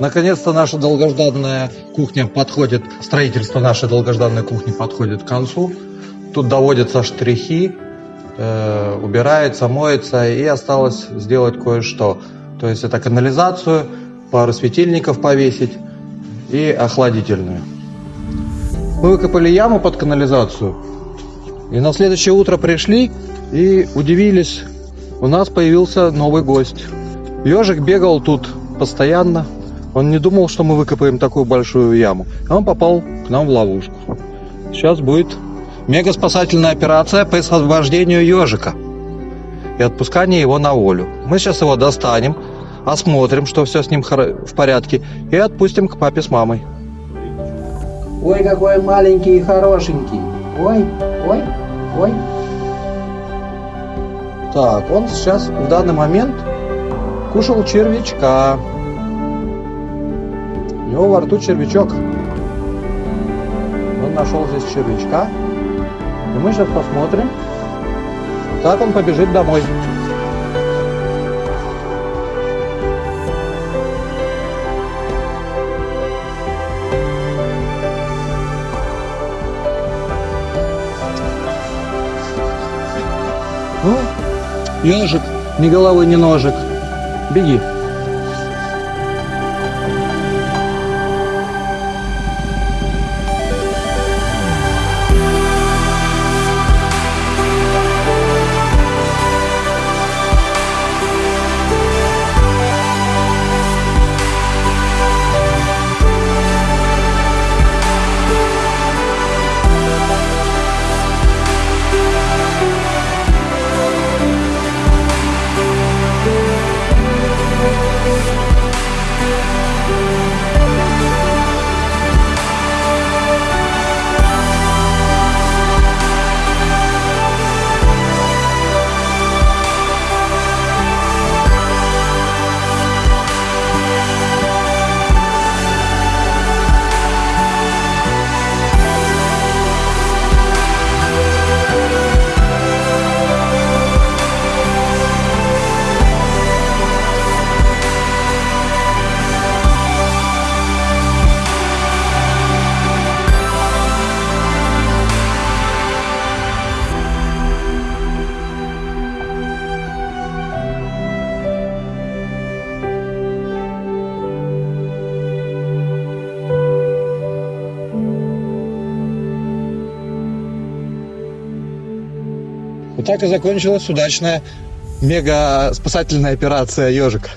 Наконец-то наша долгожданная кухня подходит, строительство нашей долгожданной кухни подходит к концу. Тут доводятся штрихи, э, убирается, моется и осталось сделать кое-что. То есть это канализацию, пару светильников повесить и охладительную. Мы выкопали яму под канализацию и на следующее утро пришли и удивились. У нас появился новый гость. Ежик бегал тут постоянно. Он не думал, что мы выкопаем такую большую яму. Он попал к нам в ловушку. Сейчас будет мега спасательная операция по освобождению ежика и отпускание его на волю. Мы сейчас его достанем, осмотрим, что все с ним в порядке, и отпустим к папе с мамой. Ой, какой маленький и хорошенький. Ой, ой, ой. Так, он сейчас в данный момент кушал червячка. У него во рту червячок. Он нашел здесь червячка. И мы сейчас посмотрим, как он побежит домой. Ну, ежик, ни головы, ни ножик. Беги. Вот так и закончилась удачная мега спасательная операция ежик.